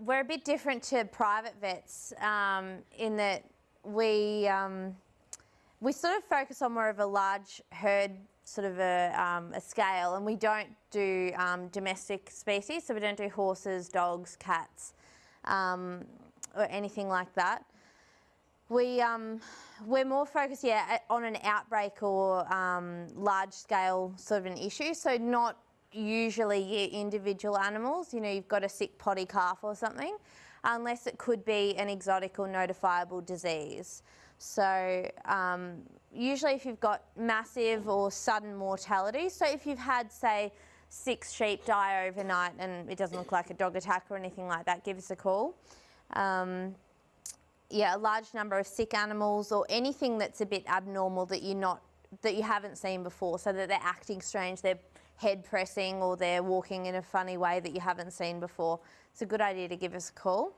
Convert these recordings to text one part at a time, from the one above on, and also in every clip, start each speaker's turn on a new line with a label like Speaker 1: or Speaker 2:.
Speaker 1: we're a bit different to private vets um, in that we um, we sort of focus on more of a large herd sort of a, um, a scale and we don't do um, domestic species so we don't do horses dogs cats um, or anything like that. We um, we're more focused yeah on an outbreak or large scale sort of an issue so not usually individual animals you know you've got a sick poddy calf or something unless it could be an exotic or notifiable disease so um, usually if you've got massive or sudden mortality, so if you've had, say, six sheep die overnight and it doesn't look like a dog attack or anything like that, give us a call. Um, yeah, a large number of sick animals or anything that's a bit abnormal that you're not that you haven't seen before, so that they're acting strange, they're head pressing or they're walking in a funny way that you haven't seen before. It's a good idea to give us a call.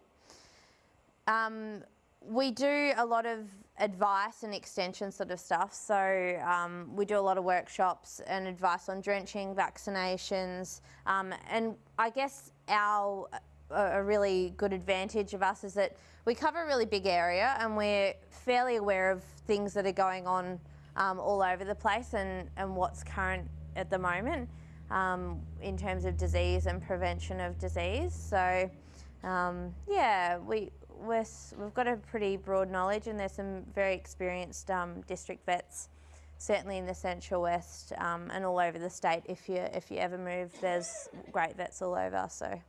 Speaker 1: Um, we do a lot of advice and extension sort of stuff. So um, we do a lot of workshops and advice on drenching, vaccinations, um, and I guess our a really good advantage of us is that we cover a really big area and we're fairly aware of things that are going on um, all over the place and, and what's current at the moment um, in terms of disease and prevention of disease. So um, yeah, we we're, we've got a pretty broad knowledge and there's some very experienced um, district vets, certainly in the Central West um, and all over the state. If you, if you ever move, there's great vets all over. So.